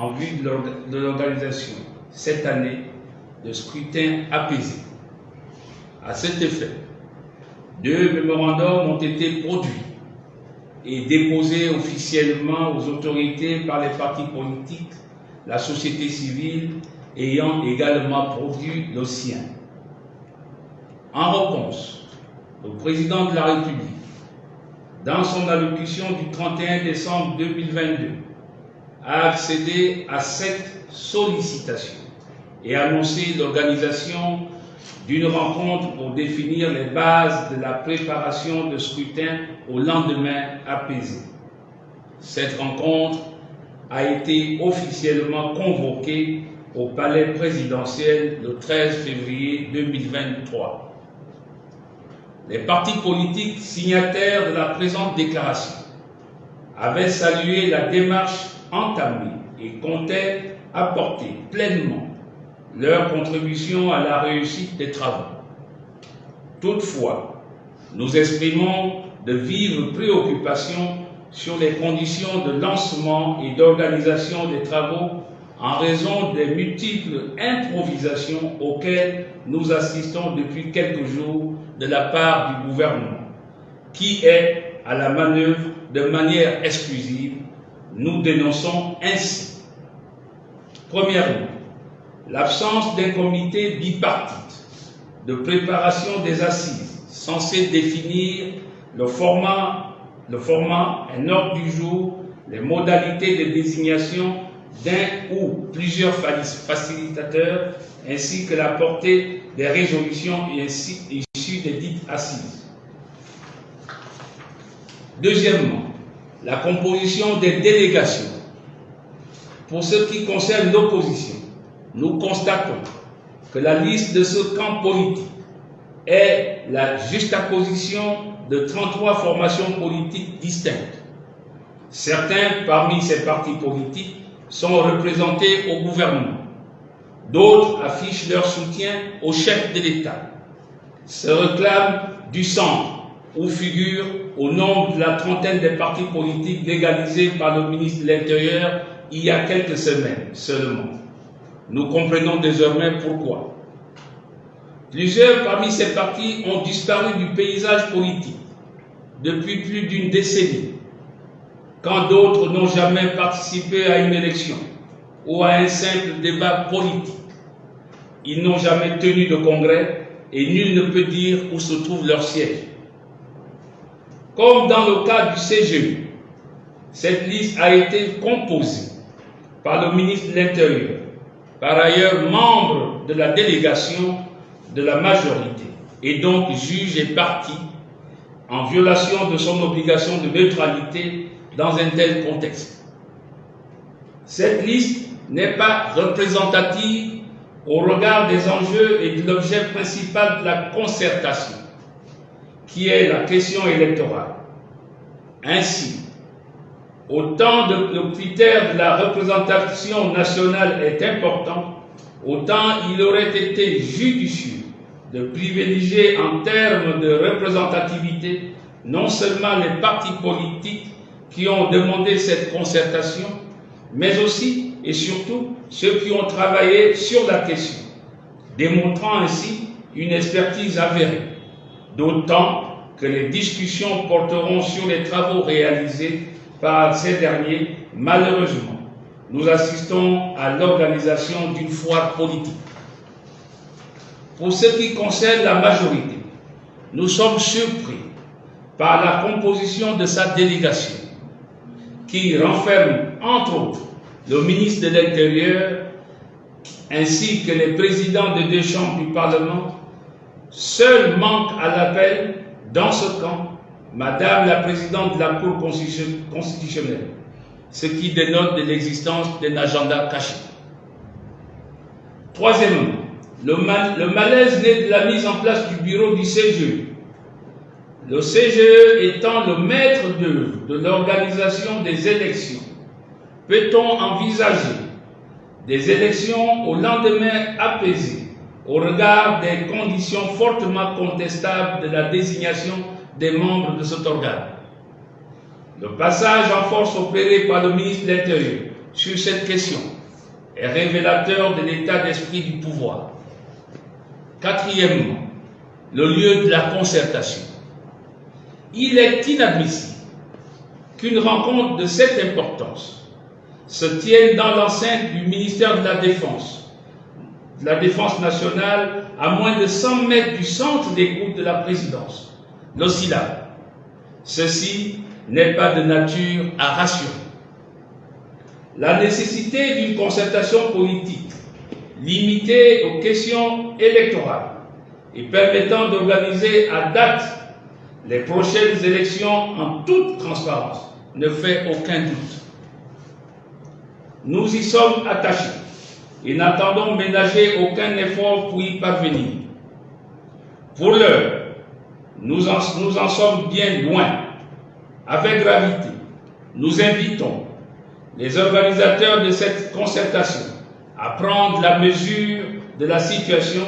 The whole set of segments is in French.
en vue de l'organisation cette année de scrutin apaisé. À cet effet, deux mémorandums ont été produits et déposés officiellement aux autorités par les partis politiques, la société civile ayant également produit le sien. En réponse, le président de la République, dans son allocution du 31 décembre 2022, a accédé à cette sollicitation et annoncé l'organisation d'une rencontre pour définir les bases de la préparation de scrutin au lendemain apaisé. Cette rencontre a été officiellement convoquée au palais présidentiel le 13 février 2023. Les partis politiques signataires de la présente déclaration avaient salué la démarche entamée et comptaient apporter pleinement leur contribution à la réussite des travaux. Toutefois, nous exprimons de vives préoccupations sur les conditions de lancement et d'organisation des travaux en raison des multiples improvisations auxquelles nous assistons depuis quelques jours de la part du gouvernement, qui est à la manœuvre de manière exclusive. Nous dénonçons ainsi, premièrement, l'absence d'un comité bipartite de préparation des assises censé définir le format, le format, un ordre du jour, les modalités de désignation d'un ou plusieurs facilitateurs, ainsi que la portée des résolutions issues des dites assises. Deuxièmement, la composition des délégations. Pour ce qui concerne l'opposition, nous constatons que la liste de ce camp politique est la juxtaposition de 33 formations politiques distinctes. Certains parmi ces partis politiques sont représentés au gouvernement. D'autres affichent leur soutien au chef de l'État, se réclament du centre, où figurent au nombre de la trentaine des partis politiques légalisés par le ministre de l'Intérieur il y a quelques semaines seulement. Nous comprenons désormais pourquoi. Plusieurs parmi ces partis ont disparu du paysage politique depuis plus d'une décennie, quand d'autres n'ont jamais participé à une élection ou à un simple débat politique. Ils n'ont jamais tenu de congrès et nul ne peut dire où se trouve leur siège. Comme dans le cas du CGE, cette liste a été composée par le ministre de l'Intérieur, par ailleurs membre de la délégation de la majorité, et donc juge et parti en violation de son obligation de neutralité dans un tel contexte. Cette liste n'est pas représentative au regard des enjeux et de l'objet principal de la concertation, qui est la question électorale. Ainsi, autant le critère de la représentation nationale est important, autant il aurait été judicieux de privilégier en termes de représentativité non seulement les partis politiques qui ont demandé cette concertation, mais aussi et surtout ceux qui ont travaillé sur la question, démontrant ainsi une expertise avérée, d'autant que les discussions porteront sur les travaux réalisés par ces derniers, malheureusement, nous assistons à l'organisation d'une foire politique. Pour ce qui concerne la majorité, nous sommes surpris par la composition de sa délégation, qui renferme, entre autres, le ministre de l'Intérieur, ainsi que les présidents des deux chambres du Parlement. Seul manque à l'appel, dans ce camp, Madame la Présidente de la Cour constitutionnelle, ce qui dénote l'existence d'un agenda caché. Troisièmement, le, malaise naît de la mise en place du bureau du CGE. Le CGE étant le maître d'œuvre de l'organisation des élections, peut-on envisager des élections au lendemain apaisé au regard des conditions fortement contestables de la désignation des membres de cet organe. Le passage en force opéré par le ministre de l'Intérieur sur cette question est révélateur de l'état d'esprit du pouvoir. Quatrièmement, le lieu de la concertation. Il est inadmissible qu'une rencontre de cette importance se tienne dans l'enceinte du ministère de la Défense, la Défense nationale, à moins de 100 mètres du centre d'écoute de la présidence, l'OSCILA. Ceci n'est pas de nature à rassurer. La nécessité d'une concertation politique limitée aux questions électorales et permettant d'organiser à date les prochaines élections en toute transparence ne fait aucun doute. Nous y sommes attachés et n'attendons ménager aucun effort pour y parvenir. Pour l'heure, nous en, sommes bien loin. Avec gravité, nous invitons les organisateurs de cette concertation à prendre la mesure de la situation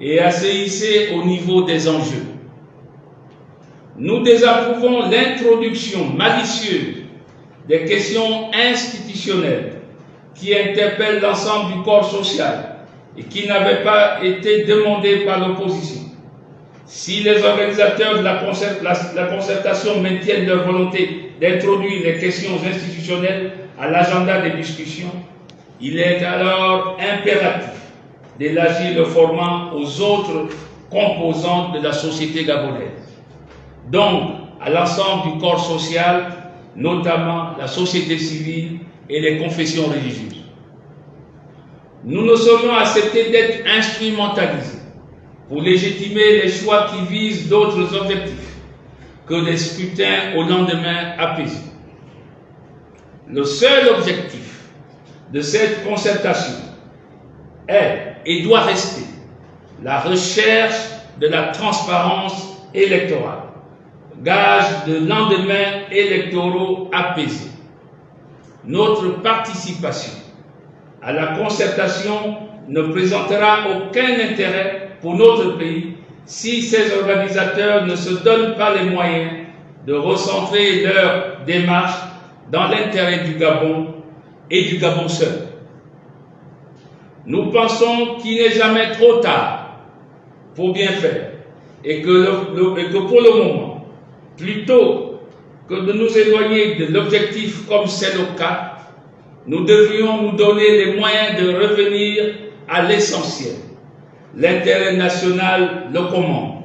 et à se hisser au niveau des enjeux. Nous désapprouvons l'introduction malicieuse des questions institutionnelles qui interpellent l'ensemble du corps social et qui n'avaient pas été demandées par l'opposition. Si les organisateurs de la concertation maintiennent leur volonté d'introduire les questions institutionnelles à l'agenda des discussions, il est alors impératif d'élargir le format aux autres composantes de la société gabonaise. Donc, à l'ensemble du corps social, notamment la société civile et les confessions religieuses. Nous ne saurions accepter d'être instrumentalisés pour légitimer les choix qui visent d'autres objectifs que des scrutins au lendemain apaisé. Le seul objectif de cette concertation est et doit rester la recherche de la transparence électorale, gage de lendemains électoraux apaisés. Notre participation à la concertation ne présentera aucun intérêt pour notre pays si ces organisateurs ne se donnent pas les moyens de recentrer leur démarche dans l'intérêt du Gabon et du Gabon seul. Nous pensons qu'il n'est jamais trop tard pour bien faire et que, le, et que pour le moment, plutôt de nous éloigner de l'objectif comme c'est le cas, nous devrions nous donner les moyens de revenir à l'essentiel. L'intérêt national le commande.